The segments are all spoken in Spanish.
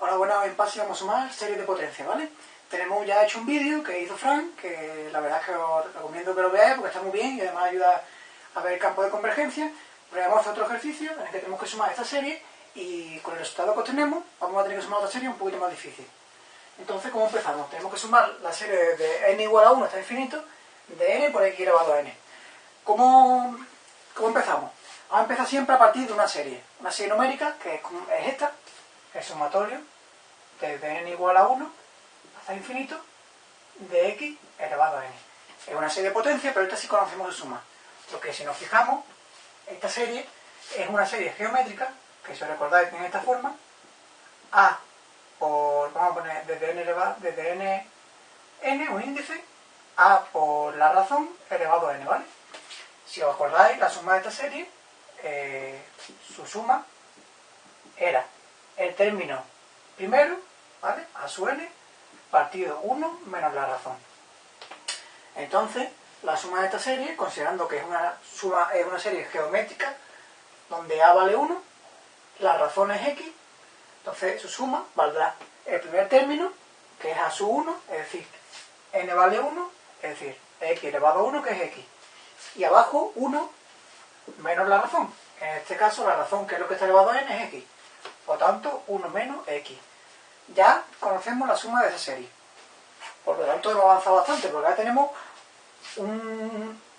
Hola, buenas, en PASI vamos a sumar series de potencia, ¿vale? Tenemos ya hecho un vídeo que hizo Frank, que la verdad es que os recomiendo que lo veáis porque está muy bien y además ayuda a ver el campo de convergencia. Pero vamos a hacer otro ejercicio en el que tenemos que sumar esta serie y con el resultado que obtenemos vamos a tener que sumar otra serie un poquito más difícil. Entonces, ¿cómo empezamos? Tenemos que sumar la serie de n igual a 1 hasta infinito de n por x elevado a n. ¿Cómo, cómo empezamos? Vamos a empezar siempre a partir de una serie. Una serie numérica que es, es esta, el sumatorio desde n igual a 1 hasta infinito de x elevado a n. Es una serie de potencia, pero esta sí conocemos de suma. Porque si nos fijamos, esta serie es una serie geométrica, que si os recordáis tiene esta forma, a por, vamos a poner desde n elevado, desde n, n, un índice, a por la razón elevado a n, ¿vale? Si os acordáis, la suma de esta serie, eh, su suma era el término primero, ¿vale? A su n, partido 1 menos la razón. Entonces, la suma de esta serie, considerando que es una, suma, es una serie geométrica, donde a vale 1, la razón es x, entonces su suma valdrá el primer término, que es a su 1, es decir, n vale 1, es decir, x elevado a 1, que es x. Y abajo 1 menos la razón. En este caso la razón, que es lo que está elevado a n, es x. Por tanto, 1 menos x. Ya conocemos la suma de esa serie. Por lo tanto, hemos avanzado bastante, porque ahora tenemos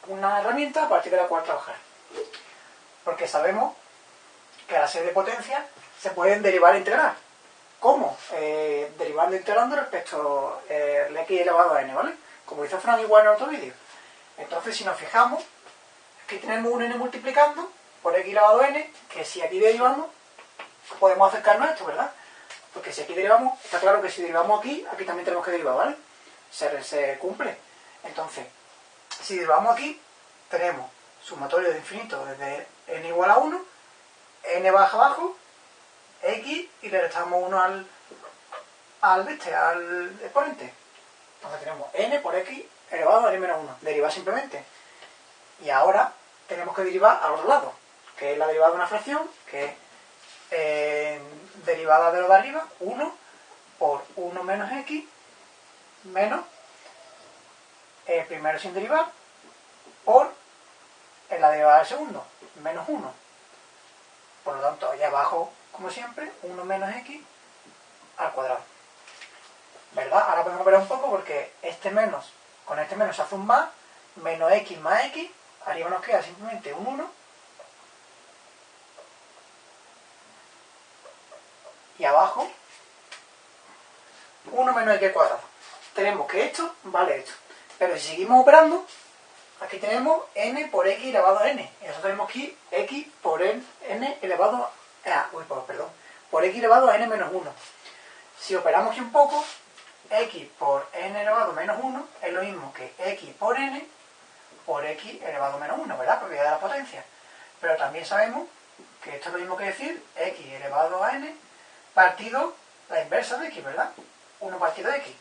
una herramienta a partir de la cual trabajar. Porque sabemos que a la serie de potencias se pueden derivar e integrar. ¿Cómo? Eh, derivando e integrando respecto al eh, x elevado a n, ¿vale? Como hizo Fran igual en otro vídeo. Entonces, si nos fijamos, aquí tenemos un n multiplicando por x elevado a n, que si aquí derivamos, podemos acercarnos a esto, ¿verdad? Porque si aquí derivamos, está claro que si derivamos aquí, aquí también tenemos que derivar, ¿vale? Se, cumple. Entonces, si derivamos aquí, tenemos sumatorio de infinito desde n igual a 1, n baja abajo, x, y le restamos 1 al, al, este, al exponente. Entonces tenemos n por x elevado a n menos 1. Derivar simplemente. Y ahora tenemos que derivar al otro lado, que es la derivada de una fracción, que es eh, derivada de lo de arriba, 1 por 1 menos x menos el primero sin derivar por la derivada del segundo, menos 1. Por lo tanto, allá abajo, como siempre, 1 menos x al cuadrado. ¿Verdad? Ahora podemos ver un poco porque este menos, con este menos se hace un más, menos x más x, arriba nos queda simplemente un 1 y abajo 1 menos x cuadrado. Tenemos que esto vale esto. Pero si seguimos operando, aquí tenemos n por x elevado a n. Y nosotros tenemos aquí x por n, elevado a... uy, perdón. Por x elevado a n menos 1. Si operamos un poco, x por n elevado a menos 1 es lo mismo que x por n por x elevado a menos 1, ¿verdad? Propiedad de la potencia. Pero también sabemos que esto es lo mismo que decir x elevado a n partido la inversa de x, ¿verdad? 1 partido de x.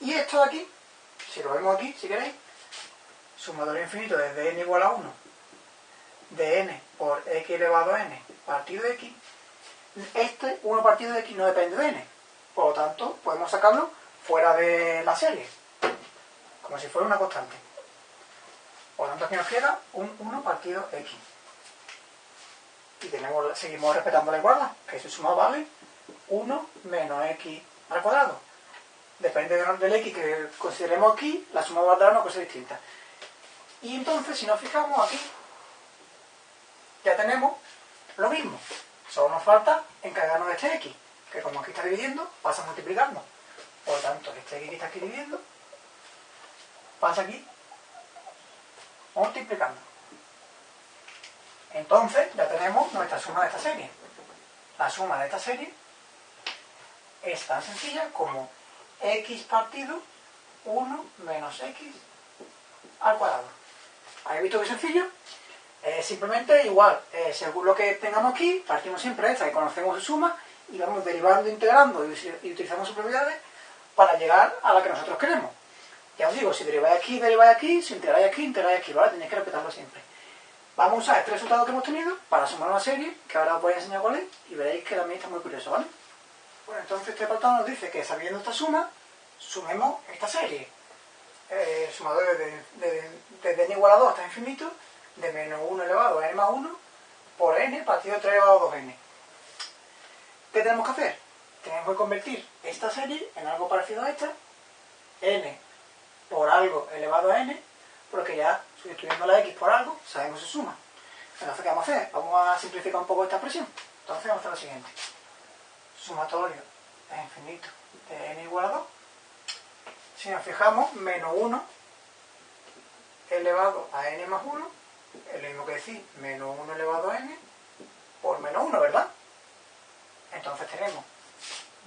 Y esto de aquí, si lo vemos aquí, si queréis, sumador infinito desde n igual a 1 de n por x elevado a n partido de x, este 1 partido de x no depende de n. Por lo tanto, podemos sacarlo fuera de la serie, como si fuera una constante. Por lo tanto, aquí nos queda un 1 partido x y tenemos, seguimos respetando la igualdad, que su suma vale 1 menos x al cuadrado. Depende del x que consideremos aquí, la suma va a dar una cosa distinta. Y entonces, si nos fijamos aquí, ya tenemos lo mismo. Solo nos falta encargarnos de este x, que como aquí está dividiendo, pasa multiplicando. Por lo tanto, este x que está aquí dividiendo, pasa aquí multiplicando. Entonces ya tenemos nuestra suma de esta serie. La suma de esta serie es tan sencilla como x partido 1 menos x al cuadrado. ¿Habéis visto qué sencillo? simplemente igual, eh, según lo que tengamos aquí, partimos siempre de esta que conocemos su suma y vamos derivando, integrando y, utilizando sus propiedades para llegar a la que nosotros queremos. Ya os digo, si deriváis aquí, deriváis aquí, si integráis aquí, integráis aquí, ¿vale? Tenéis que respetarlo siempre. Vamos a usar este resultado que hemos tenido para sumar una serie, que ahora os voy a enseñar cuál es, y veréis que también está muy curioso, ¿vale? Pues entonces este apartado nos dice que sabiendo esta suma, sumemos esta serie. El sumador desde de, n igual a 2 hasta infinito, de menos 1 elevado a n más 1, por n partido 3 elevado a 2n. ¿Qué tenemos que hacer? Tenemos que convertir esta serie en algo parecido a esta, n por algo elevado a n, porque ya sustituyendo la x por algo, sabemos su suma. Entonces, ¿qué vamos a hacer? Vamos a simplificar un poco esta expresión. Entonces, vamos a hacer lo siguiente. Sumatorio es infinito de n igual a 2. Si nos fijamos, menos 1 elevado a n más 1 es lo mismo que decir menos 1 elevado a n por menos 1, ¿verdad? Entonces tenemos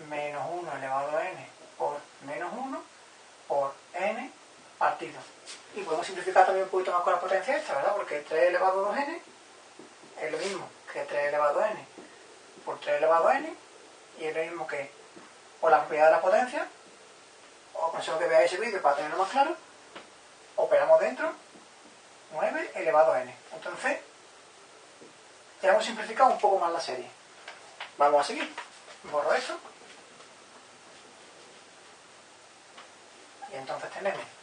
menos 1 elevado a n por menos 1 por n partido. Y podemos simplificar también un poquito más con la potencia esta, ¿verdad? Porque 3 elevado a 2n es lo mismo que 3 elevado a n por 3 elevado a n y es lo mismo que por la propiedad de la potencia, os aconsejo que veáis ese vídeo para tenerlo más claro, operamos dentro 9 elevado a n. Entonces, ya hemos simplificado un poco más la serie. Vamos a seguir. Borro esto. Y entonces tenemos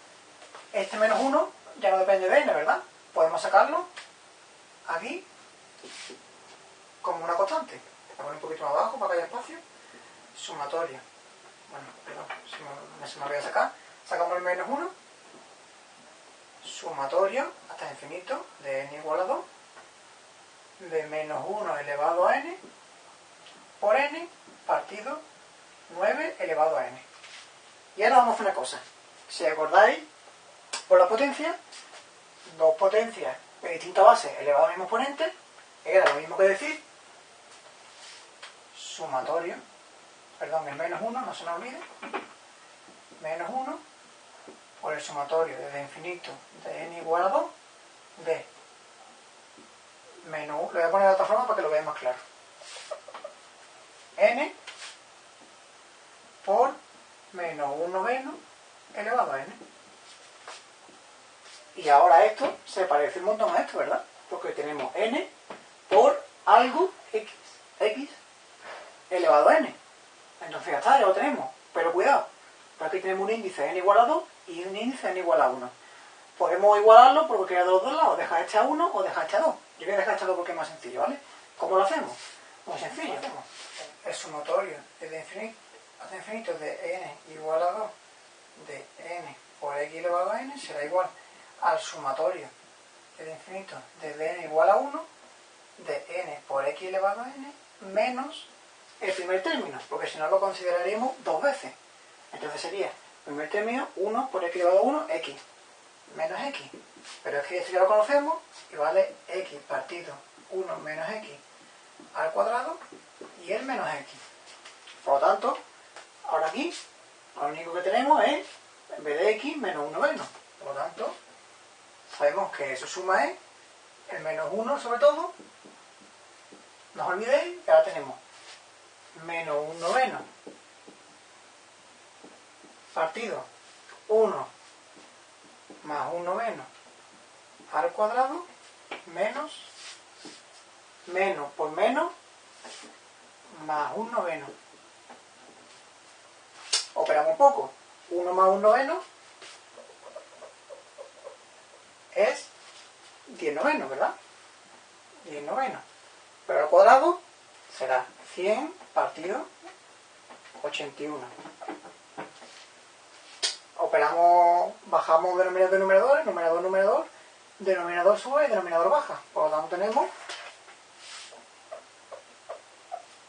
este menos 1 ya no depende de n, ¿verdad? Podemos sacarlo aquí como una constante. Voy a poner un poquito más abajo para que haya espacio. Sumatorio. Bueno, perdón, se me, voy a sacar. Sacamos el menos 1. Sumatorio hasta infinito de n igual a 2 de menos 1 elevado a n por n partido 9 elevado a n. Y ahora vamos a hacer una cosa. Si acordáis, por la potencia, dos potencias de distinta base elevado al mismo exponente, era lo mismo que decir sumatorio, perdón, el menos 1, no se nos olvide, menos 1 por el sumatorio desde infinito de n igual a 2 de menos 1, lo voy a poner de otra forma para que lo veáis más claro, n por menos 1 menos elevado a n. Y ahora esto se parece un montón a esto, ¿verdad? Porque tenemos n por algo x, x elevado a n. Entonces ya está, ya lo tenemos. Pero cuidado, aquí tenemos un índice n igual a 2 y un índice n igual a 1. Podemos igualarlo porque queda de dos lados, dejar este a 1 o dejar este a 2. Yo voy a dejar este a 2 porque es más sencillo, ¿vale? ¿Cómo lo hacemos? Muy sencillo. El sumatorio desde infinito infinito de n igual a 2 de n por x elevado a n será igual al sumatorio del infinito de n igual a 1 de n por x elevado a n menos el primer término, porque si no lo consideraríamos dos veces. Entonces sería primer término 1 por x elevado a 1, x, menos x. Pero es que esto ya lo conocemos y vale x partido 1 menos x al cuadrado y el menos x. Por lo tanto, ahora aquí lo único que tenemos es, en vez de x, menos 1 menos. Por lo tanto, sabemos que su suma es el menos 1 sobre todo. No os olvidéis que ahora tenemos menos 1 noveno partido 1 más 1 noveno al cuadrado menos menos por menos más 1 noveno. Operamos un poco. 1 más 1 noveno es 10 noveno, ¿verdad? 10 noveno. Pero al cuadrado será 100 partido 81. Operamos, bajamos denominador y numerador, numerador, numerador, denominador sube y denominador baja. Por lo tanto tenemos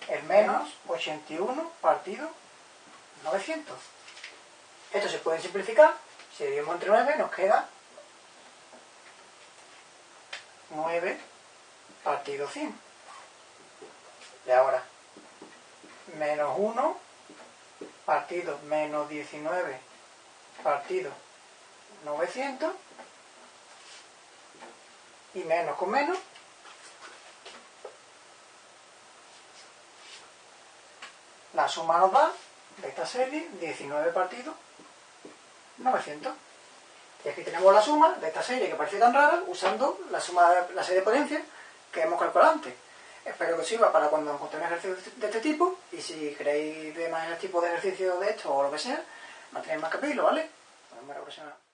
el menos 81 partido 900. Esto se puede simplificar. Si dividimos entre 9 nos queda 9 partido 100. Y ahora, menos 1 partido menos 19 partido 900 y menos con menos la suma nos da de esta serie 19 partido 900 y aquí tenemos la suma de esta serie que parece tan rara usando la suma de la serie de potencias que hemos calculado antes Espero que os sirva para cuando encontréis ejercicios de este tipo y si queréis ver más tipo de ejercicio de esto o lo que sea, no tenéis más que ¿vale? Nos la próxima.